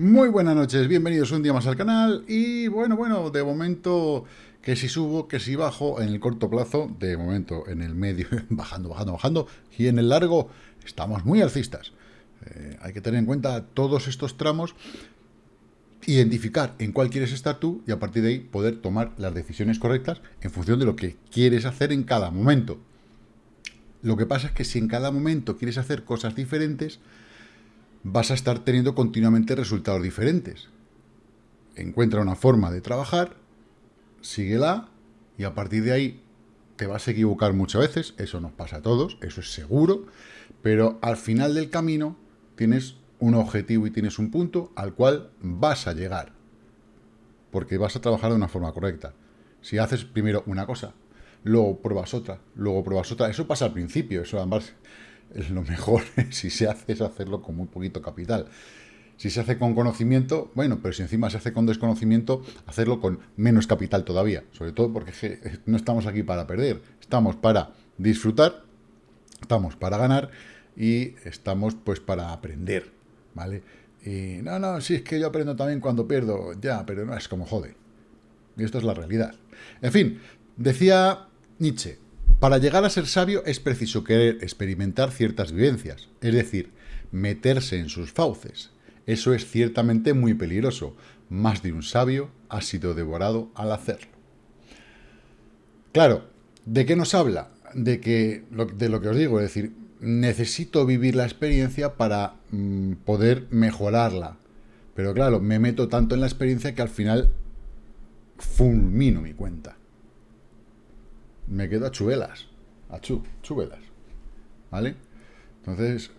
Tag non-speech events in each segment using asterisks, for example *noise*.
Muy buenas noches, bienvenidos un día más al canal y bueno, bueno, de momento que si subo, que si bajo en el corto plazo, de momento en el medio, *laughs* bajando, bajando, bajando y en el largo estamos muy alcistas. Eh, hay que tener en cuenta todos estos tramos, identificar en cuál quieres estar tú y a partir de ahí poder tomar las decisiones correctas en función de lo que quieres hacer en cada momento. Lo que pasa es que si en cada momento quieres hacer cosas diferentes, vas a estar teniendo continuamente resultados diferentes. Encuentra una forma de trabajar, síguela y a partir de ahí te vas a equivocar muchas veces, eso nos pasa a todos, eso es seguro, pero al final del camino tienes un objetivo y tienes un punto al cual vas a llegar, porque vas a trabajar de una forma correcta. Si haces primero una cosa, luego pruebas otra, luego pruebas otra, eso pasa al principio, eso es lo mejor, *laughs* si se hace es hacerlo con muy poquito capital. Si se hace con conocimiento, bueno, pero si encima se hace con desconocimiento, hacerlo con menos capital todavía. Sobre todo porque no estamos aquí para perder, estamos para disfrutar, estamos para ganar y estamos pues para aprender, ¿vale? Y no, no, si es que yo aprendo también cuando pierdo, ya, pero no es como jode. Y esto es la realidad. En fin, decía Nietzsche, para llegar a ser sabio es preciso querer experimentar ciertas vivencias, es decir, meterse en sus fauces. Eso es ciertamente muy peligroso. Más de un sabio ha sido devorado al hacerlo. Claro, ¿de qué nos habla? De, que, de lo que os digo, es decir, necesito vivir la experiencia para mm, poder mejorarla. Pero claro, me meto tanto en la experiencia que al final fulmino mi cuenta me quedo a chuvelas. A chu, chuvelas. ¿Vale? Entonces,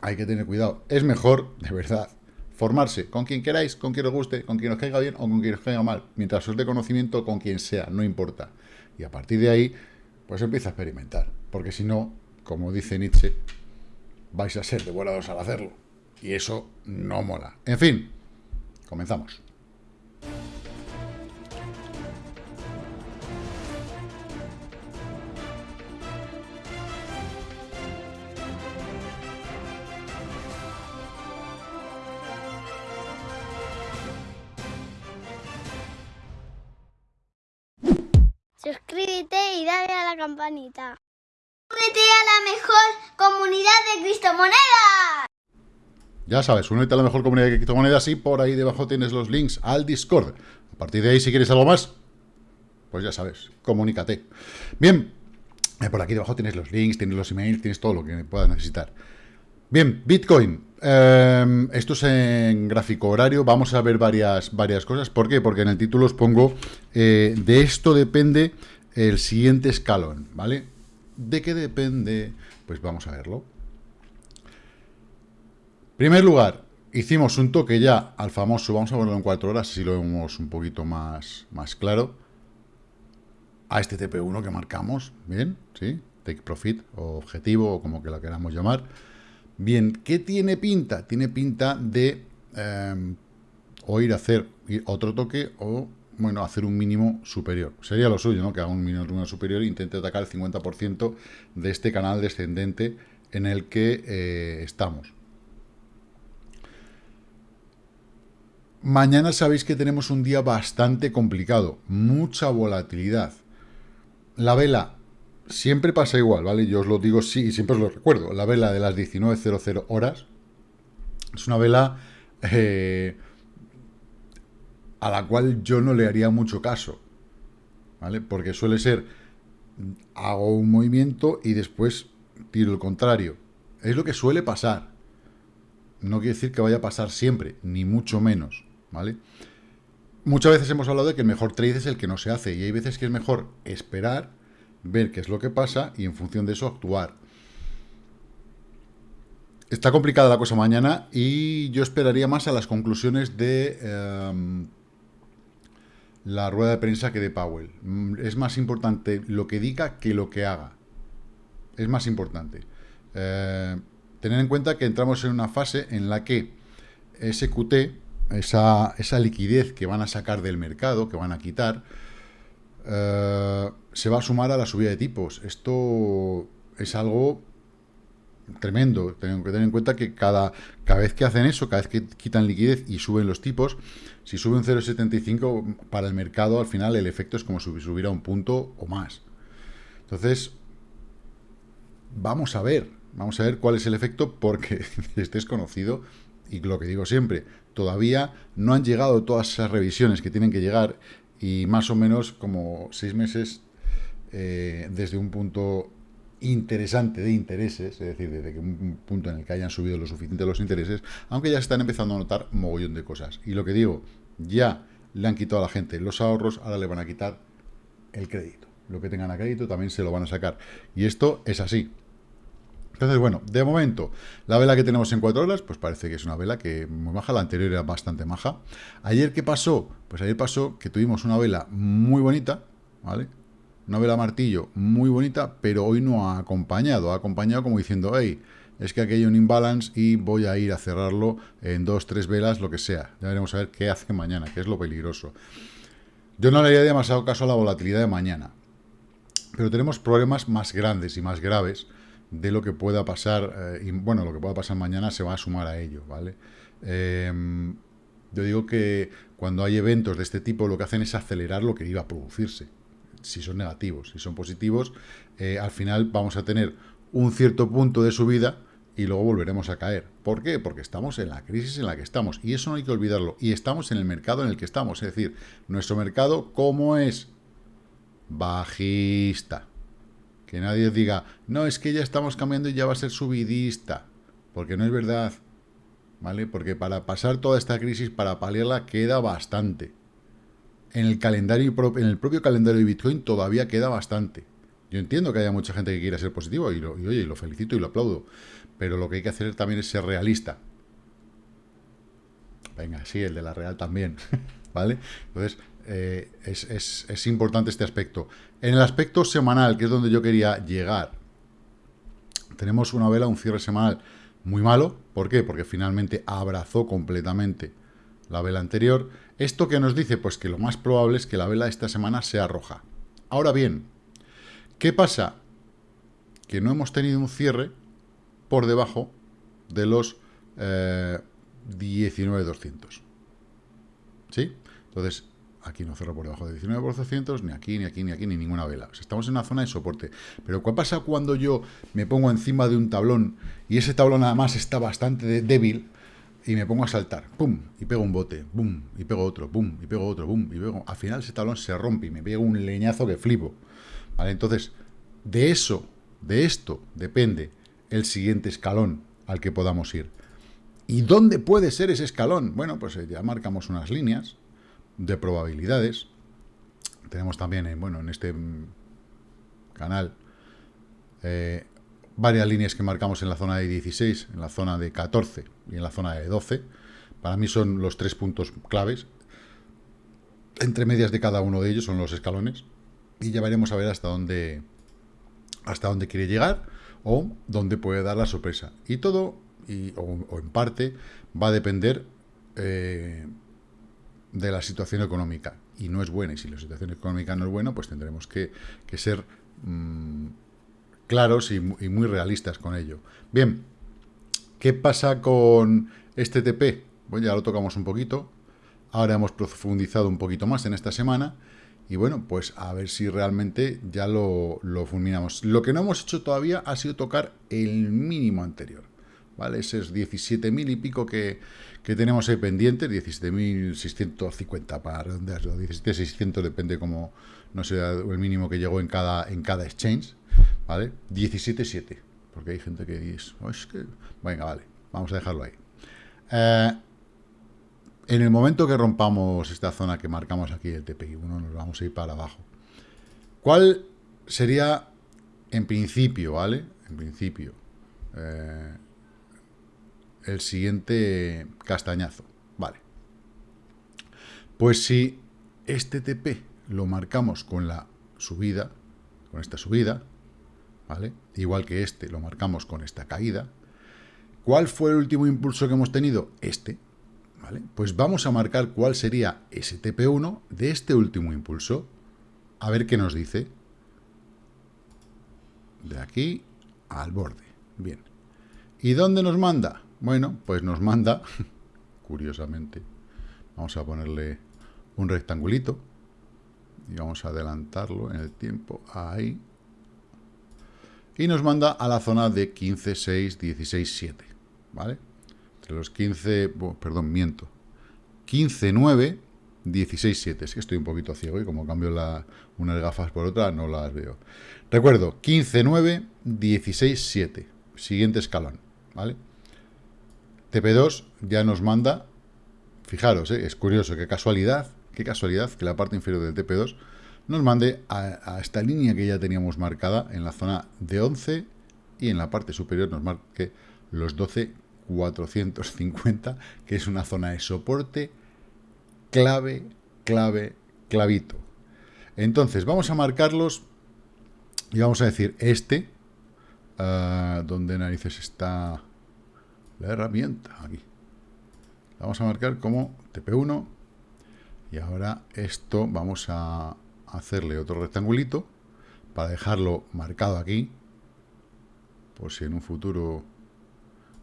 hay que tener cuidado. Es mejor, de verdad, formarse con quien queráis, con quien os guste, con quien os caiga bien o con quien os caiga mal. Mientras os dé conocimiento, con quien sea, no importa. Y a partir de ahí, pues empieza a experimentar. Porque si no, como dice Nietzsche, vais a ser devorados al hacerlo. Y eso no mola. En fin, comenzamos. Únete a la mejor comunidad de criptomonedas. Ya sabes, únete a la mejor comunidad de criptomonedas y por ahí debajo tienes los links al Discord. A partir de ahí, si quieres algo más, pues ya sabes, comunícate. Bien, eh, por aquí debajo tienes los links, tienes los emails, tienes todo lo que puedas necesitar. Bien, Bitcoin. Em, esto es en gráfico horario. Vamos a ver varias, varias cosas. ¿Por qué? Porque en el título os pongo, eh, de esto depende el siguiente escalón, ¿vale? ¿De qué depende? Pues vamos a verlo. primer lugar, hicimos un toque ya al famoso, vamos a verlo en cuatro horas, si lo vemos un poquito más, más claro, a este TP1 que marcamos, ¿bien? ¿Sí? Take Profit, o objetivo, o como que lo queramos llamar. Bien, ¿qué tiene pinta? Tiene pinta de em, o ir a hacer otro toque o, bueno, hacer un mínimo superior. Sería lo suyo, ¿no? Que haga un mínimo superior e intente atacar el 50% de este canal descendente en el que eh, estamos. Mañana sabéis que tenemos un día bastante complicado, mucha volatilidad. La vela siempre pasa igual, ¿vale? Yo os lo digo sí y siempre os lo recuerdo. La vela de las 19.00 horas es una vela eh, a la cual yo no le haría mucho caso, ¿vale? Porque suele ser, hago un movimiento y después tiro el contrario. Es lo que suele pasar. No quiere decir que vaya a pasar siempre, ni mucho menos, ¿vale? Muchas veces hemos hablado de que el mejor trade es el que no se hace y hay veces que es mejor esperar ver qué es lo que pasa y en función de eso actuar. Está complicada la cosa mañana y yo esperaría más a las conclusiones de em, la rueda de prensa que de Powell. Mm, es más importante lo que diga que lo que haga. Es más importante. Eh, tener en cuenta que entramos en una fase en la que ese QT, esa, esa liquidez que van a sacar del mercado, que van a quitar, eh, se va a sumar a la subida de tipos. Esto es algo tremendo. Tengo que tener en cuenta que cada, cada vez que hacen eso, cada vez que quitan liquidez y suben los tipos, si sube un 0,75 para el mercado, al final el efecto es como si subiera un punto o más. Entonces, vamos a ver, vamos a ver cuál es el efecto porque *laughs* es conocido y lo que digo siempre, todavía no han llegado todas esas revisiones que tienen que llegar y más o menos como seis meses eh, desde un punto interesante de intereses, es decir, desde un punto en el que hayan subido lo suficiente los intereses, aunque ya están empezando a notar mogollón de cosas. Y lo que digo, ya le han quitado a la gente los ahorros, ahora le van a quitar el crédito. Lo que tengan a crédito también se lo van a sacar. Y esto es así. Entonces, bueno, de momento, la vela que tenemos en 4 horas, pues parece que es una vela que muy maja, la anterior era bastante maja. Ayer, ¿qué pasó? Pues ayer pasó que tuvimos una vela muy bonita, ¿vale? Una vela martillo muy bonita, pero hoy no ha acompañado. Ha acompañado como diciendo, hey, es que aquí hay un imbalance y voy a ir a cerrarlo en dos, tres velas, lo que sea. Ya veremos a ver qué hace mañana, que es lo peligroso. Yo no le haría demasiado caso a la volatilidad de mañana. Pero tenemos problemas más grandes y más graves de lo que pueda pasar, eh, y bueno, lo que pueda pasar mañana se va a sumar a ello, ¿vale? Em, yo digo que cuando hay eventos de este tipo lo que hacen es acelerar lo que iba a producirse si son negativos. Si son positivos, eh, al final vamos a tener un cierto punto de subida y luego volveremos a caer. ¿Por qué? Porque estamos en la crisis en la que estamos. Y eso no hay que olvidarlo. Y estamos en el mercado en el que estamos. Es decir, nuestro mercado, ¿cómo es? Bajista. Que nadie diga, no, es que ya estamos cambiando y ya va a ser subidista. Porque no es verdad. ¿Vale? Porque para pasar toda esta crisis, para paliarla, queda bastante en el calendario en el propio calendario de Bitcoin todavía queda bastante. Yo entiendo que haya mucha gente que quiera ser positivo y, lo, oye, lo felicito y lo aplaudo, pero lo que hay que hacer también es ser realista. Venga, sí, el de la Real también, *laughs* ¿vale? Entonces, eh, es, es importante este aspecto. En el aspecto semanal, que es donde yo quería llegar, tenemos una vela, un cierre semanal muy malo. ¿Por qué? Porque finalmente abrazó completamente la vela anterior. ¿Esto qué nos dice? Pues que lo más probable es que la vela esta semana sea roja. Ahora bien, ¿qué pasa? Que no hemos tenido un cierre por debajo de los eh, 19.200. ¿Sí? Entonces, aquí no cerró por debajo de 19.200, ni aquí, ni aquí, ni aquí, ni ninguna vela. estamos en una zona de soporte. Pero ¿qué pasa cuando yo me pongo encima de un tablón y ese tablón además está bastante débil? Y me pongo a saltar, pum, y pego un bote, pum, y pego otro, pum, y pego otro, pum, y pego... Al final ese talón se rompe y me pego un leñazo que flipo. ¿Vale? Entonces, de eso, de esto, depende el siguiente escalón al que podamos ir. ¿Y dónde puede ser ese escalón? Bueno, pues eh, ya marcamos unas líneas de probabilidades. Tenemos también, en, bueno, en este mm, canal, eh, varias líneas que marcamos en la zona de 16, en la zona de 14 y en la zona de 12. Para mí son los tres puntos claves. Entre medias de cada uno de ellos son los escalones. Y ya veremos a ver hasta dónde, hasta dónde quiere llegar o dónde puede dar la sorpresa. Y todo, o, en parte, va a depender eh, de la situación económica. Y no es buena. Y si la situación económica no es buena, pues tendremos que, ser... Mm, claros y, muy realistas con ello. Bien, ¿qué pasa con este TP? Bueno, ya lo tocamos un poquito. Ahora hemos profundizado un poquito más en esta semana. Y bueno, pues a ver si realmente ya lo, fulminamos. Lo que no hemos hecho todavía ha sido tocar el mínimo anterior. ¿Vale? Ese es 17.000 y pico que, tenemos ahí pendientes, 17.650 para redondear, 17.600 depende como, no sé, el mínimo que llegó en cada, en cada exchange. ¿vale? 17.7, porque hay gente que dice, oh, es que... Venga, vale, vamos a dejarlo ahí. Eh, en el momento que rompamos esta zona que marcamos aquí, el TPI 1, nos vamos a ir para abajo. ¿Cuál sería, en principio, ¿vale? En principio, eh, el siguiente castañazo, ¿vale? Pues si este TP lo marcamos con la subida, con esta subida, ¿vale? Igual que este, lo marcamos con esta caída. ¿Cuál fue el último impulso que hemos tenido? Este, ¿vale? Pues vamos a marcar cuál sería ese TP1 de este último impulso. A ver qué nos dice. De aquí al borde. Bien. ¿Y dónde nos manda? Bueno, pues nos manda, *laughs* curiosamente, vamos a ponerle un rectangulito y vamos a adelantarlo en el tiempo, ahí, y nos manda a la zona de 15, 6, 16, 7, ¿vale? Entre los 15, perdón, miento, 15, 9, 16, 7. Es que estoy un poquito ciego y como cambio la, unas gafas por otra, no las veo. Recuerdo, 15, 9, 16, 7. Siguiente escalón, ¿vale? TP2 ya nos manda, fijaros, ¿eh? es curioso, qué casualidad, qué casualidad que la parte inferior del TP2 nos mande a, esta línea que ya teníamos marcada en la zona de 11 y en la parte superior nos marque los 12 450, que es una zona de soporte clave, clave, clavito. Entonces, vamos a marcarlos y vamos a decir este, uh, ¿dónde narices está la herramienta? Aquí. vamos a marcar como TP1 y ahora esto vamos a hacerle otro rectangulito para dejarlo marcado aquí, por si en un futuro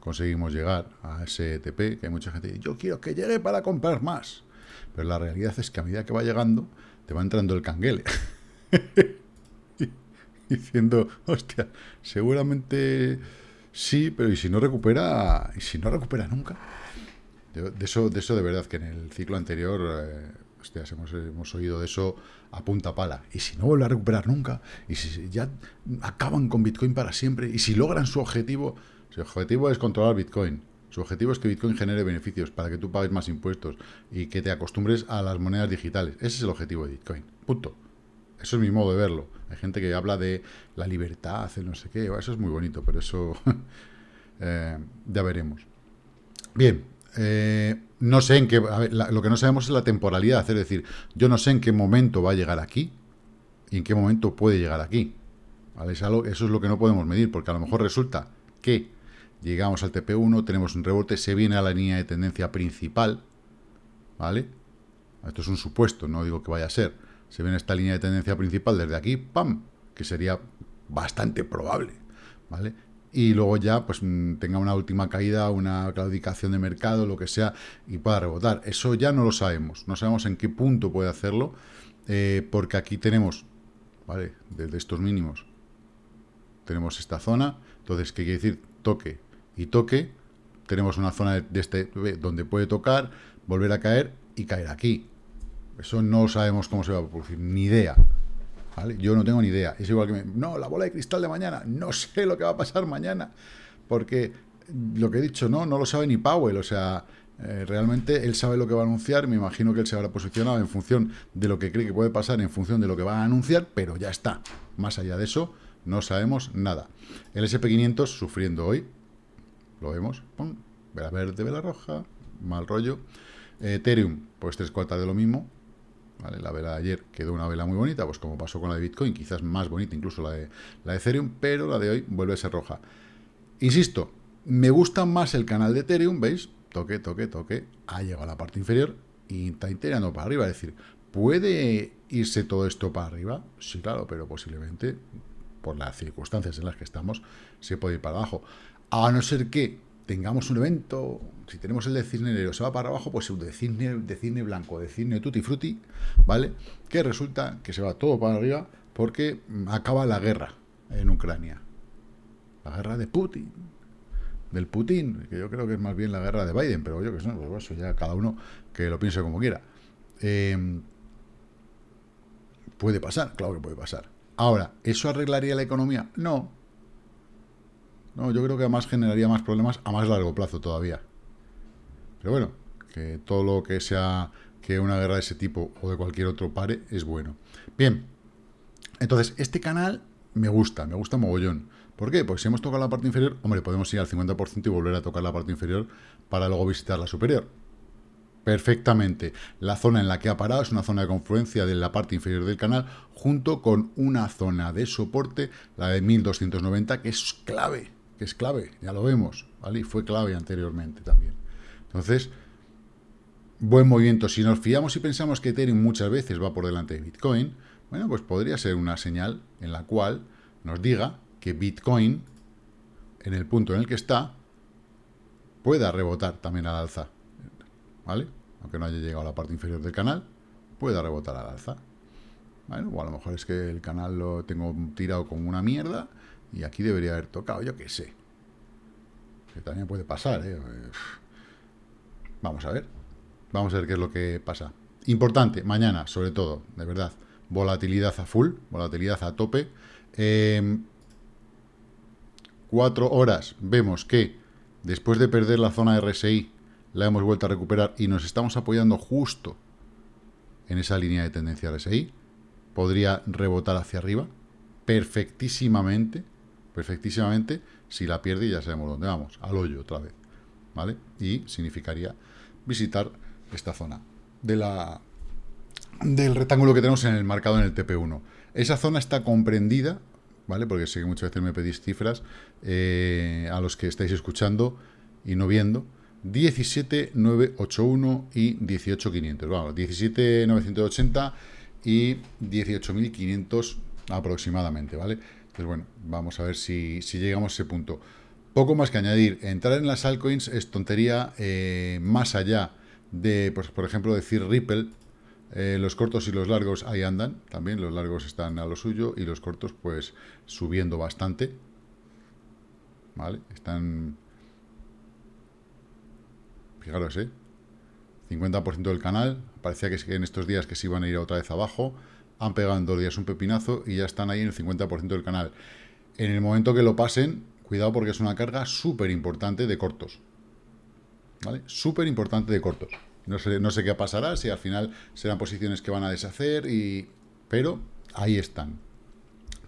conseguimos llegar a ese TP, que hay mucha gente que dice, yo quiero que llegue para comprar más. Pero la realidad es que a medida que va llegando, te va entrando el canguele. *laughs* Diciendo, hostia, seguramente sí, pero ¿y si no recupera? ¿Y si no recupera nunca? De, eso, de eso de verdad que en el ciclo anterior... Eh, hemos, hemos, oído de eso a punta pala. Y si no vuelve a recuperar nunca, y si ya acaban con Bitcoin para siempre, y si logran su objetivo, su objetivo es controlar Bitcoin, su objetivo es que Bitcoin genere beneficios para que tú pagues más impuestos y que te acostumbres a las monedas digitales. Ese es el objetivo de Bitcoin. Punto. Eso es mi modo de verlo. Hay gente que habla de la libertad, el no sé qué. Eso es muy bonito, pero eso *laughs* eh, ya veremos. Bien, eh, no sé en qué... lo que no sabemos es la temporalidad. Es decir, yo no sé en qué momento va a llegar aquí y en qué momento puede llegar aquí. eso es lo que no podemos medir, porque a lo mejor resulta que llegamos al TP1, tenemos un rebote, se viene a la línea de tendencia principal, ¿vale? Esto es un supuesto, no digo que vaya a ser. Se viene esta línea de tendencia principal desde aquí, ¡pam! Que sería bastante probable, ¿vale? Y luego ya pues mm, tenga una última caída, una claudicación de mercado, lo que sea, y pueda rebotar. Eso ya no lo sabemos, no sabemos en qué punto puede hacerlo, eh, porque aquí tenemos, ¿vale? Desde estos mínimos, tenemos esta zona, entonces, ¿qué quiere decir? Toque y toque, tenemos una zona de este donde puede tocar, volver a caer y caer aquí. Eso no sabemos cómo se va a producir, ni idea. Yo no tengo ni idea. Es igual que me, no, la bola de cristal de mañana, no *laughs* sé lo que va a pasar mañana, porque lo que he dicho, no, no lo sabe ni Powell, o sea, eh, realmente él sabe lo que va a anunciar, me imagino que él se habrá posicionado en función de lo que cree que puede pasar, en función de lo que va a anunciar, pero ya está. Más allá de eso, no sabemos nada. El SP500 sufriendo hoy, lo vemos, vela verde, vela roja, mal rollo. Ethereum, pues tres cuartas de lo mismo, La vela de ayer quedó una vela muy bonita, pues como pasó con la de Bitcoin, quizás más bonita incluso la de, la de Ethereum, pero la de hoy vuelve a ser roja. Insisto, me gusta más el canal de Ethereum, ¿veis? Toque, toque, toque, ha llegado a la parte inferior y está iterando para arriba, es decir, ¿puede irse todo esto para arriba? Sí, claro, pero posiblemente, por las circunstancias en las que estamos, se puede ir para abajo. A no ser que tengamos un evento, si tenemos el de cisne negro se va para abajo, pues el de cisne, de blanco, de cisne tutti frutti, ¿vale? Que resulta que se va todo para arriba porque acaba la guerra en Ucrania. La guerra de Putin, del Putin, que yo creo que es más bien la guerra de Biden, pero yo que sé, pues eso ya cada uno que lo piense como quiera. Em, puede pasar, claro que puede pasar. Ahora, ¿eso arreglaría la economía? No, no, yo creo que además generaría más problemas a más largo plazo todavía. Pero bueno, que todo lo que sea que una guerra de ese tipo o de cualquier otro pare es bueno. Bien, entonces este canal me gusta, me gusta mogollón. ¿Por qué? Pues si hemos tocado la parte inferior, hombre, podemos ir al 50% y volver a tocar la parte inferior para luego visitar la superior. Perfectamente. La zona en la que ha parado es una zona de confluencia de la parte inferior del canal junto con una zona de soporte, la de 1290, que es clave que es clave, ya lo vemos, ¿vale? Y fue clave anteriormente también. Entonces, buen movimiento. Si nos fiamos y pensamos que Ethereum muchas veces va por delante de Bitcoin, bueno, pues podría ser una señal en la cual nos diga que Bitcoin en el punto en el que está, pueda rebotar también al alza. ¿Vale? Aunque no haya llegado a la parte inferior del canal, pueda rebotar al alza. Bueno, o a lo mejor es que el canal lo tengo tirado como una mierda y aquí debería haber tocado, yo qué sé. Que también puede pasar, ¿eh? Vamos a ver. Vamos a ver qué es lo que pasa. Importante, mañana, sobre todo, de verdad. Volatilidad a full, volatilidad a tope. Eh, cuatro horas, vemos que después de perder la zona RSI, la hemos vuelto a recuperar y nos estamos apoyando justo en esa línea de tendencia RSI. Podría rebotar hacia arriba perfectísimamente, perfectísimamente. Si la pierde ya sabemos dónde vamos, al hoyo otra vez, ¿vale? Y significaría visitar esta zona de la, del rectángulo que tenemos en el marcado en el TP1. Esa zona está comprendida, ¿vale? Porque sé que muchas veces me pedís cifras eh, a los que estáis escuchando y no viendo. 17.981 y 18.500. Vamos, 17.980 y 18.500 aproximadamente, ¿vale? Pues bueno, vamos a ver si, si, llegamos a ese punto. Poco más que añadir. Entrar en las altcoins es tontería eh, más allá de, pues, por ejemplo, decir Ripple. Eh, los cortos y los largos ahí andan. También los largos están a lo suyo y los cortos pues subiendo bastante. ¿Vale? Están... Fijaros, ¿eh? 50% del canal. Parecía que en estos días que se iban a ir otra vez abajo han pegado en dos días un pepinazo y ya están ahí en el 50% del canal. En el momento que lo pasen, cuidado porque es una carga súper importante de cortos. ¿Vale? Súper importante de cortos. No sé, no sé qué pasará, si al final serán posiciones que van a deshacer, y pero ahí están.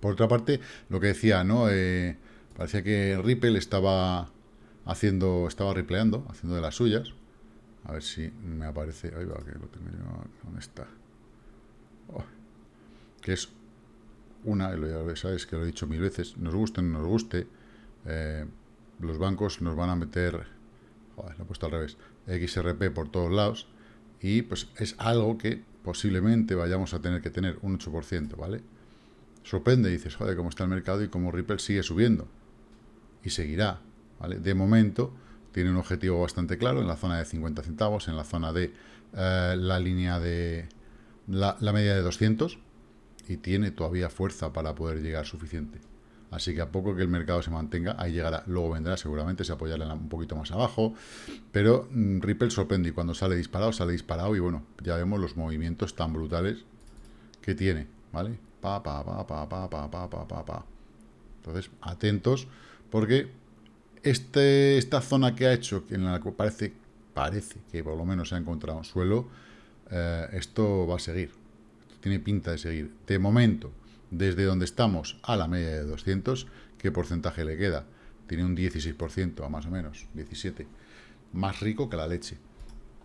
Por otra parte, lo que decía, ¿no? Eh, parecía que Ripple estaba haciendo, estaba ripleando, haciendo de las suyas. A ver si me aparece. Ahí va, que lo tengo yo. ¿Dónde está? Oh que es una, ya sabes que lo he dicho mil veces, nos guste o no nos guste, eh, los bancos nos van a meter, joder, lo he puesto al revés, XRP por todos lados, y pues es algo que posiblemente vayamos a tener que tener un 8%, ¿vale? Sorprende, dices, joder, cómo está el mercado y cómo Ripple sigue subiendo. Y seguirá, ¿vale? De momento tiene un objetivo bastante claro en la zona de 50 centavos, en la zona de eh, la línea de la media de 200, y tiene todavía fuerza para poder llegar suficiente. Así que a poco que el mercado se mantenga, ahí llegará. Luego vendrá seguramente, se apoyará un poquito más abajo. Pero mm, Ripple sorprende y cuando sale disparado, sale disparado. Y bueno, ya vemos los movimientos tan brutales que tiene. ¿Vale? Pa, pa, pa, pa, pa, pa, pa, pa, pa, pa. Entonces, atentos, porque este, esta zona que ha hecho, en la que parece, parece que por lo menos se ha encontrado suelo, eh, esto va a seguir tiene pinta de seguir. De momento, desde donde estamos a la media de 200, ¿qué porcentaje le queda? Tiene un 16%, a más o menos, 17%. Más rico que la leche.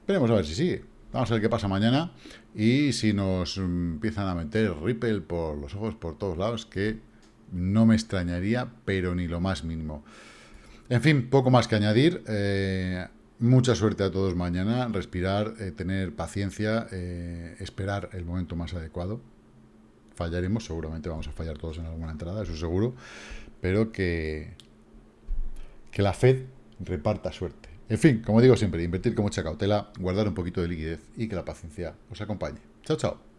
Veremos a ver si sigue. Vamos a ver qué pasa mañana y si nos empiezan a meter Ripple por los ojos por todos lados, que no me extrañaría, pero ni lo más mínimo. En fin, poco más que añadir. Eh, Mucha suerte a todos mañana, respirar, eh, tener paciencia, eh, esperar el momento más adecuado. Fallaremos, seguramente vamos a fallar todos en alguna entrada, eso seguro, pero que, que la Fed reparta suerte. En fin, como digo siempre, invertir con mucha cautela, guardar un poquito de liquidez y que la paciencia os acompañe. Chao, chao.